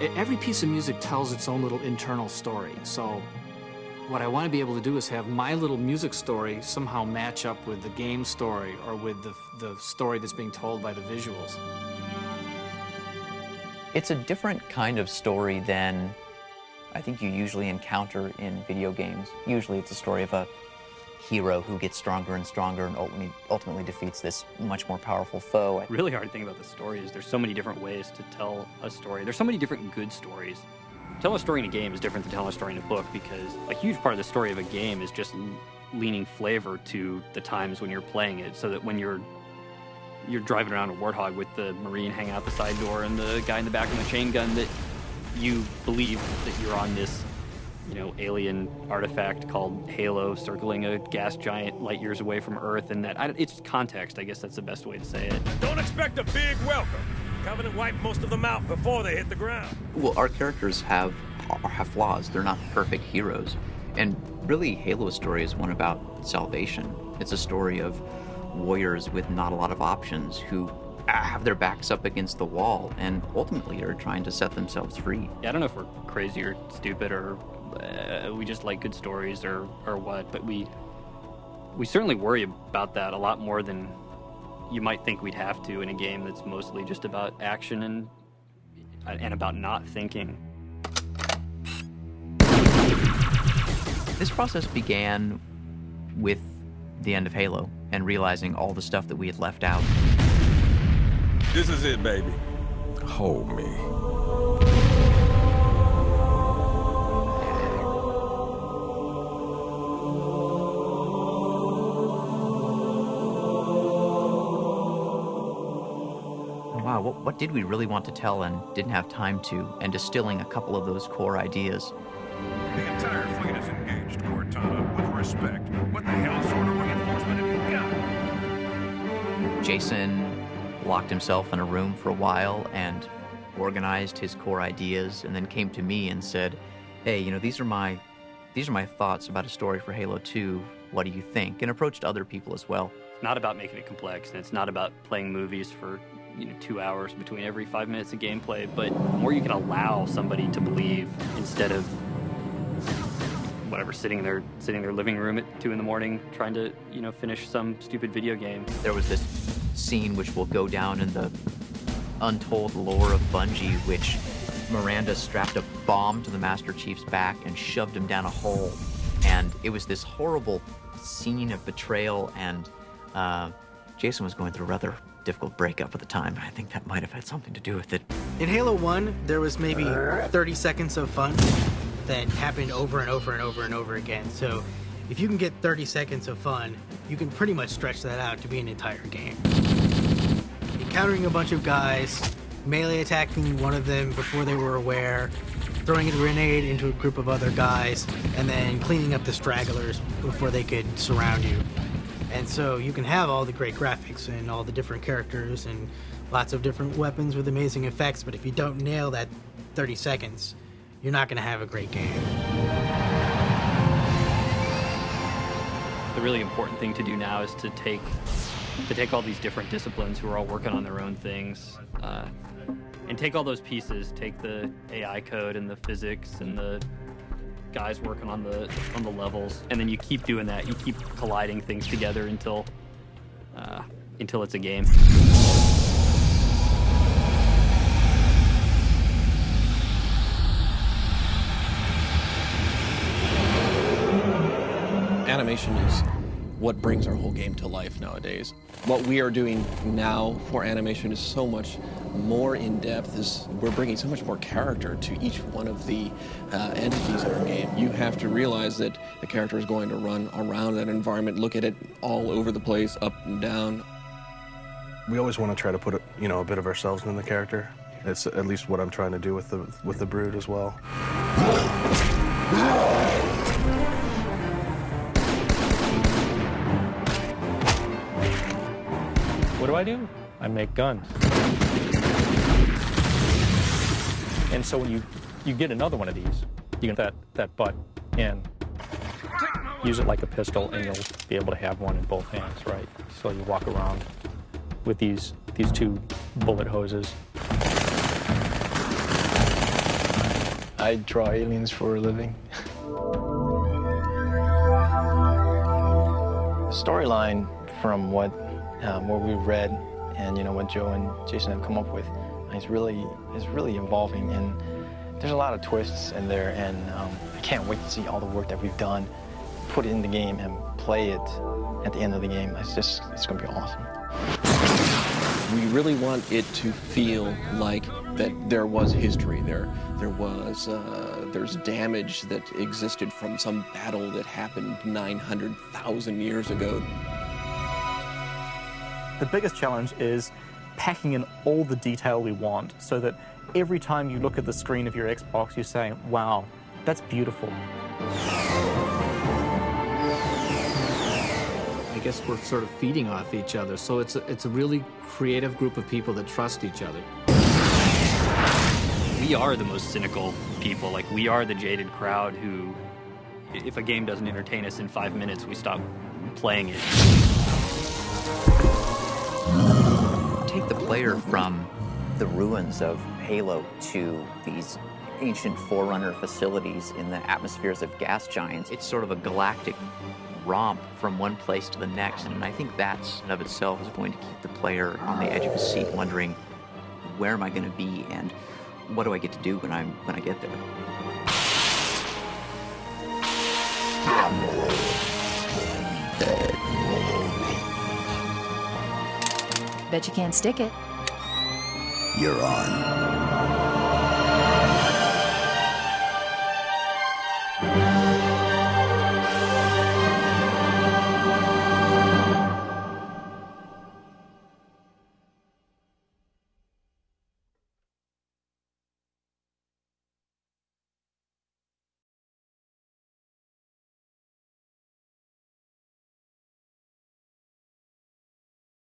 every piece of music tells its own little internal story. So what I want to be able to do is have my little music story somehow match up with the game story or with the, the story that's being told by the visuals. It's a different kind of story than I think you usually encounter in video games. Usually it's a story of a hero who gets stronger and stronger and ultimately, ultimately defeats this much more powerful foe. Really hard thing about the story is there's so many different ways to tell a story. There's so many different good stories. Telling a story in a game is different than telling a story in a book because a huge part of the story of a game is just leaning flavor to the times when you're playing it so that when you're you're driving around a warthog with the marine hanging out the side door and the guy in the back with the chain gun that you believe that you're on this you know, alien artifact called Halo circling a gas giant light years away from Earth, and that I, it's context. I guess that's the best way to say it. Don't expect a big welcome. Covenant wiped most of them out before they hit the ground. Well, our characters have have flaws. They're not perfect heroes, and really, Halo's story is one about salvation. It's a story of warriors with not a lot of options who uh, have their backs up against the wall and ultimately are trying to set themselves free. Yeah, I don't know if we're crazy or stupid or uh, we just like good stories or, or what, but we we certainly worry about that a lot more than you might think we'd have to in a game that's mostly just about action and and about not thinking. This process began with the end of Halo and realizing all the stuff that we had left out. This is it, baby. Hold me. What, what did we really want to tell and didn't have time to, and distilling a couple of those core ideas. The entire fleet is engaged, Cortana, with respect. What the hell sort of reinforcement have you got? Jason locked himself in a room for a while and organized his core ideas and then came to me and said, hey, you know, these are my these are my thoughts about a story for Halo 2. What do you think? And approached other people as well. It's not about making it complex, and it's not about playing movies for you know two hours between every five minutes of gameplay, but the more you can allow somebody to believe instead of whatever sitting there sitting in their living room at two in the morning trying to you know finish some stupid video game. There was this scene which will go down in the untold lore of Bungie, which Miranda strapped a bomb to the Master Chief's back and shoved him down a hole, and it was this horrible scene of betrayal and. Uh, Jason was going through rather difficult breakup at the time. I think that might have had something to do with it. In Halo 1, there was maybe 30 seconds of fun that happened over and over and over and over again. So if you can get 30 seconds of fun, you can pretty much stretch that out to be an entire game. Encountering a bunch of guys, melee attacking one of them before they were aware, throwing a grenade into a group of other guys, and then cleaning up the stragglers before they could surround you. And so you can have all the great graphics and all the different characters and lots of different weapons with amazing effects, but if you don't nail that 30 seconds, you're not going to have a great game. The really important thing to do now is to take to take all these different disciplines who are all working on their own things, uh, and take all those pieces, take the AI code and the physics and the guys working on the on the levels, and then you keep doing that. You keep colliding things together until uh, until it's a game. Animation is what brings our whole game to life nowadays. What we are doing now for animation is so much more in depth. Is we're bringing so much more character to each one of the uh, entities in our game. You have to realize that the character is going to run around that environment, look at it all over the place, up and down. We always want to try to put a, you know a bit of ourselves in the character. It's at least what I'm trying to do with the with the Brute as well. What do I do? I make guns. And so when you, you get another one of these, you get that, that butt in, use it like a pistol, and you'll be able to have one in both hands, right? So you walk around with these, these two bullet hoses. I draw aliens for a living. Storyline from what um, what we've read and you know what Joe and Jason have come up with is really is really evolving and there's a lot of twists in there and um, I can't wait to see all the work that we've done, put it in the game and play it at the end of the game. It's just it's gonna be awesome. We really want it to feel like that there was history there. There was uh, there's damage that existed from some battle that happened 900,000 years ago. The biggest challenge is packing in all the detail we want so that every time you look at the screen of your Xbox, you say, wow, that's beautiful. I guess we're sort of feeding off each other. So it's a, it's a really creative group of people that trust each other. We are the most cynical people. Like, we are the jaded crowd who, if a game doesn't entertain us in five minutes, we stop playing it. Take the player from the ruins of Halo to these ancient Forerunner facilities in the atmospheres of gas giants. It's sort of a galactic romp from one place to the next, and I think that in of itself is going to keep the player on the edge of his seat, wondering where am I going to be and what do I get to do when I'm when I get there. Bet you can't stick it. You're on.